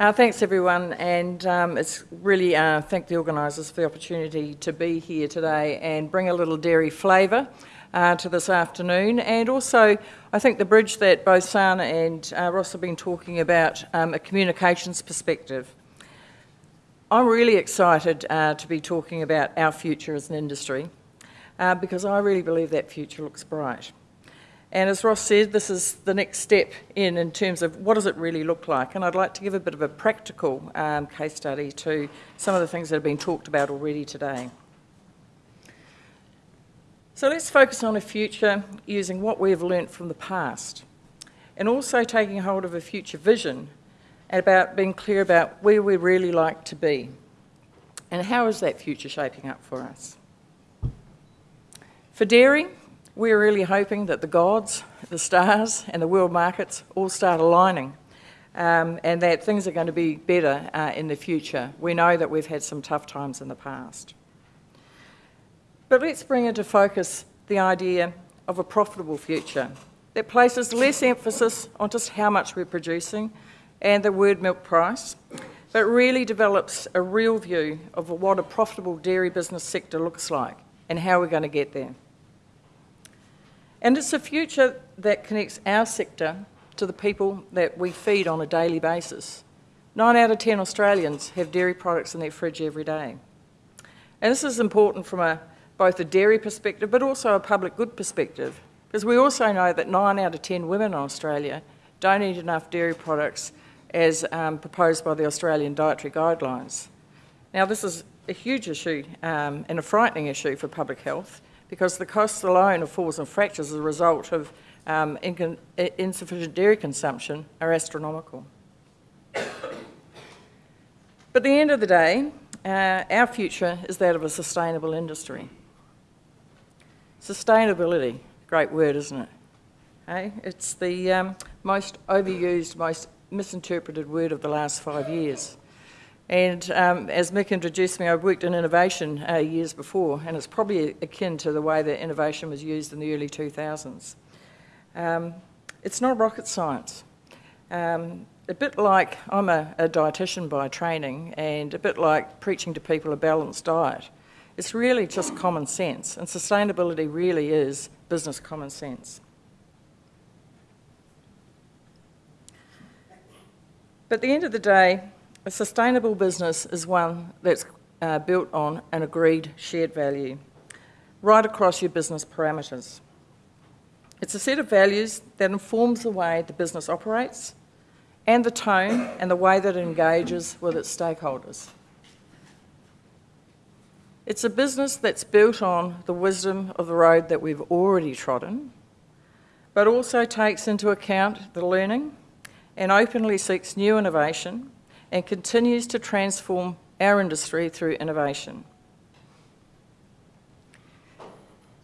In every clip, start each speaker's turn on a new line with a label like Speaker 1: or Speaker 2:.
Speaker 1: Uh, thanks everyone, and um, it's really uh, thank the organisers for the opportunity to be here today and bring a little dairy flavour uh, to this afternoon. And also, I think the bridge that both Sana and uh, Ross have been talking about, um, a communications perspective. I'm really excited uh, to be talking about our future as an industry uh, because I really believe that future looks bright. And as Ross said, this is the next step in in terms of what does it really look like. And I'd like to give a bit of a practical um, case study to some of the things that have been talked about already today. So let's focus on a future using what we have learnt from the past and also taking hold of a future vision about being clear about where we really like to be and how is that future shaping up for us. For dairy, we're really hoping that the gods, the stars and the world markets all start aligning um, and that things are going to be better uh, in the future. We know that we've had some tough times in the past. But let's bring into focus the idea of a profitable future that places less emphasis on just how much we're producing and the word milk price, but really develops a real view of what a profitable dairy business sector looks like and how we're going to get there. And it's a future that connects our sector to the people that we feed on a daily basis. Nine out of ten Australians have dairy products in their fridge every day. And this is important from a both a dairy perspective but also a public good perspective. Because we also know that 9 out of 10 women in Australia don't eat enough dairy products as um, proposed by the Australian Dietary Guidelines. Now, this is a huge issue um, and a frightening issue for public health because the costs alone of falls and fractures as a result of um, insufficient dairy consumption are astronomical. but at the end of the day, uh, our future is that of a sustainable industry. Sustainability, great word, isn't it? Hey? It's the um, most overused, most misinterpreted word of the last five years. And um, as Mick introduced me, I've worked in innovation uh, years before, and it's probably akin to the way that innovation was used in the early 2000s. Um, it's not rocket science. Um, a bit like I'm a, a dietitian by training, and a bit like preaching to people a balanced diet. It's really just common sense, and sustainability really is business common sense. But at the end of the day, a sustainable business is one that's uh, built on an agreed shared value right across your business parameters. It's a set of values that informs the way the business operates and the tone and the way that it engages with its stakeholders. It's a business that's built on the wisdom of the road that we've already trodden, but also takes into account the learning and openly seeks new innovation and continues to transform our industry through innovation.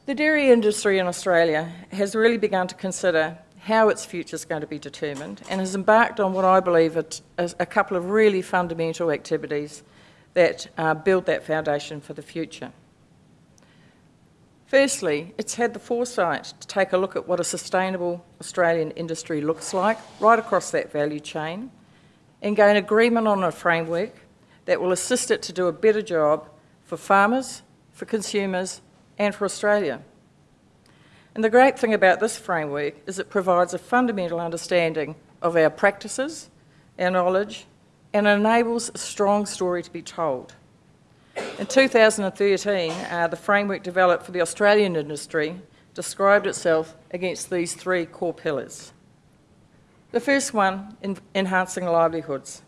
Speaker 1: The dairy industry in Australia has really begun to consider how its future is going to be determined and has embarked on what I believe are a couple of really fundamental activities that uh, build that foundation for the future. Firstly, it's had the foresight to take a look at what a sustainable Australian industry looks like right across that value chain and gain agreement on a framework that will assist it to do a better job for farmers, for consumers and for Australia. And the great thing about this framework is it provides a fundamental understanding of our practices, our knowledge and enables a strong story to be told. In 2013, uh, the framework developed for the Australian industry described itself against these three core pillars. The first one, in enhancing livelihoods.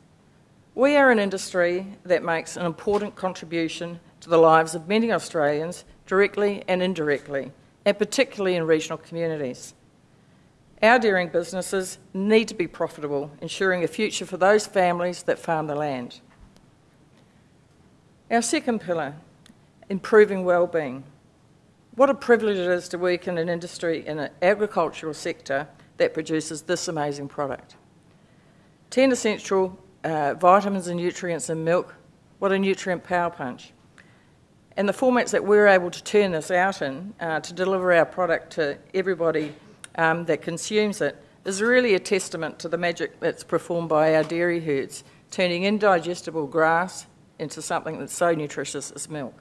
Speaker 1: We are an industry that makes an important contribution to the lives of many Australians, directly and indirectly, and particularly in regional communities. Our dairying businesses need to be profitable, ensuring a future for those families that farm the land. Our second pillar, improving well-being. What a privilege it is to work in an industry in an agricultural sector that produces this amazing product. 10 essential uh, vitamins and nutrients in milk, what a nutrient power punch. And the formats that we're able to turn this out in uh, to deliver our product to everybody um, that consumes it is really a testament to the magic that's performed by our dairy herds turning indigestible grass into something that's so nutritious as milk.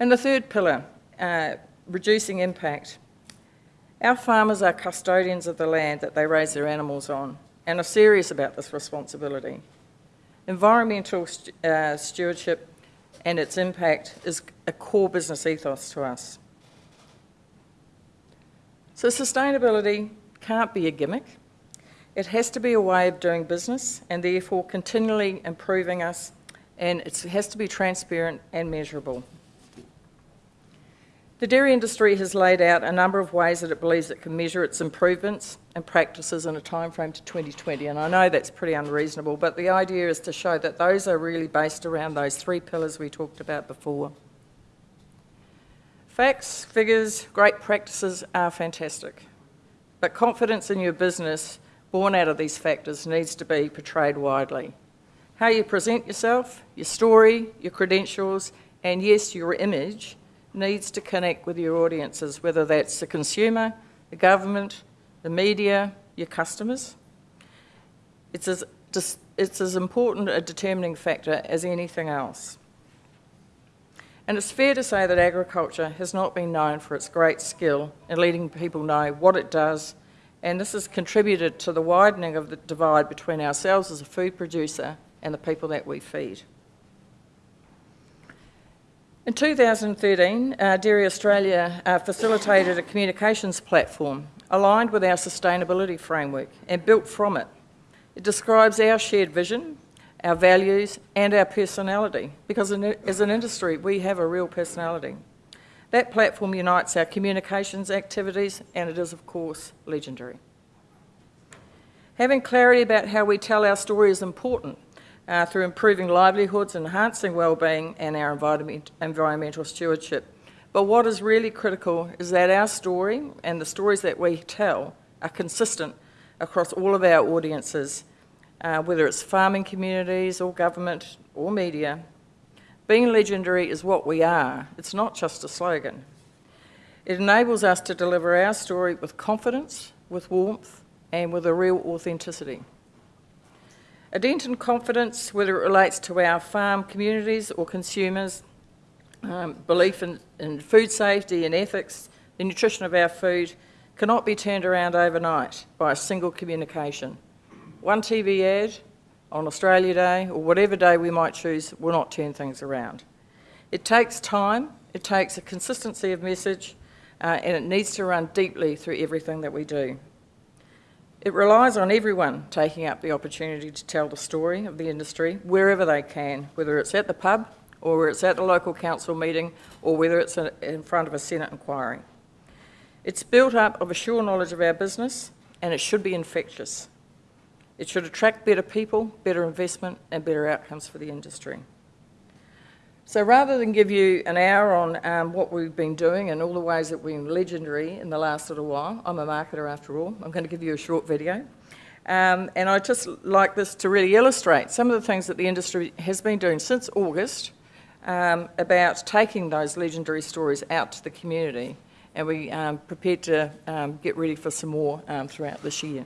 Speaker 1: And the third pillar, uh, reducing impact. Our farmers are custodians of the land that they raise their animals on and are serious about this responsibility. Environmental uh, stewardship and its impact is a core business ethos to us. So, sustainability can't be a gimmick. It has to be a way of doing business and therefore continually improving us, and it has to be transparent and measurable. The dairy industry has laid out a number of ways that it believes it can measure its improvements and practices in a timeframe to 2020, and I know that's pretty unreasonable, but the idea is to show that those are really based around those three pillars we talked about before. Facts, figures, great practices are fantastic, but confidence in your business born out of these factors needs to be portrayed widely. How you present yourself, your story, your credentials, and yes, your image needs to connect with your audiences, whether that's the consumer, the government, the media, your customers. It's as, it's as important a determining factor as anything else. And it's fair to say that agriculture has not been known for its great skill in letting people know what it does, and this has contributed to the widening of the divide between ourselves as a food producer and the people that we feed. In 2013, uh, Dairy Australia uh, facilitated a communications platform aligned with our sustainability framework and built from it. It describes our shared vision, our values, and our personality, because as an industry, we have a real personality. That platform unites our communications activities, and it is, of course, Legendairy. Having clarity about how we tell our story is important uh, through improving livelihoods, enhancing well-being and our environment, environmental stewardship. But what is really critical is that our story and the stories that we tell are consistent across all of our audiences, uh, whether it's farming communities or government or media. Being legendary is what we are. It's not just a slogan. It enables us to deliver our story with confidence, with warmth, and with a real authenticity. A dent in confidence, whether it relates to our farm communities or consumers, um, belief in, in food safety and ethics, the nutrition of our food, cannot be turned around overnight by a single communication. One TV ad on Australia Day or whatever day we might choose will not turn things around. It takes time, it takes a consistency of message, uh, and it needs to run deeply through everything that we do. It relies on everyone taking up the opportunity to tell the story of the industry wherever they can, whether it's at the pub or whether it's at the local council meeting or whether it's in front of a Senate inquiry. It's built up of a sure knowledge of our business and it should be infectious. It should attract better people, better investment and better outcomes for the industry. So rather than give you an hour on um, what we've been doing and all the ways that we've been legendary in the last little while, I'm a marketer after all, I'm going to give you a short video. Um, and I'd just like this to really illustrate some of the things that the industry has been doing since August um, about taking those legendary stories out to the community. And we um, prepared to um, get ready for some more um, throughout this year.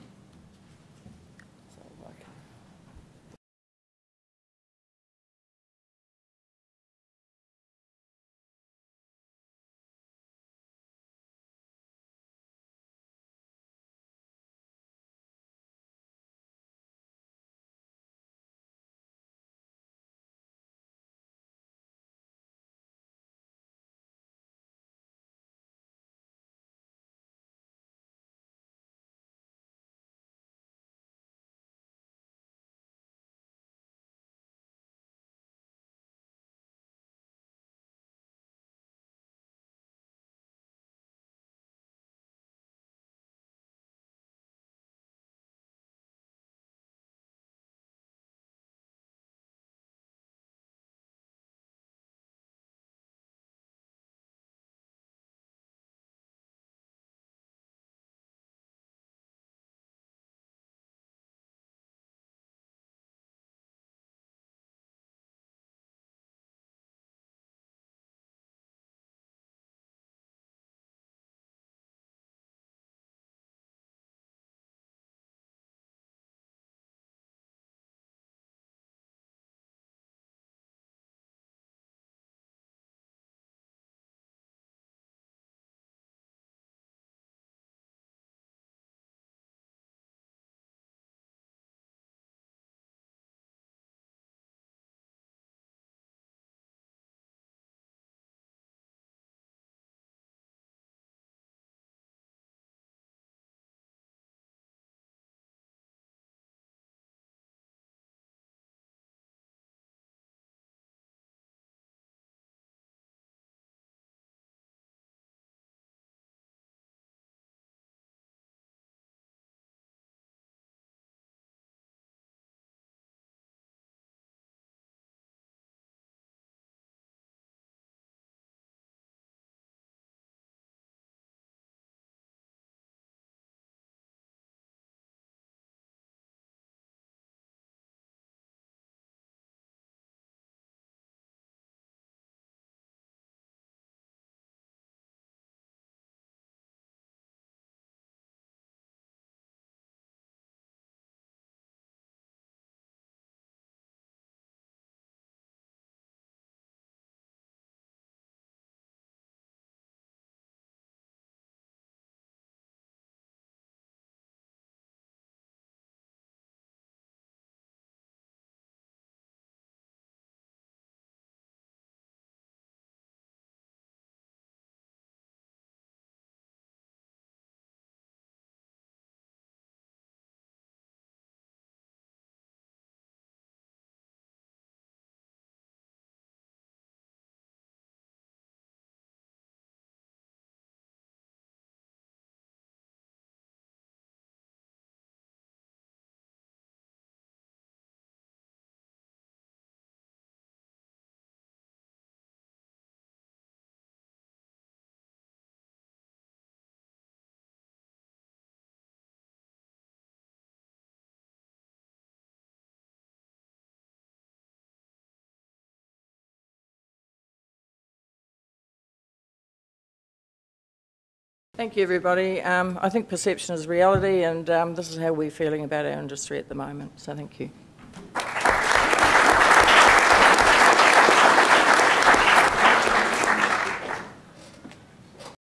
Speaker 1: Thank you, everybody. Um, I think perception is reality, and um, this is how we're feeling about our industry at the moment. So thank you.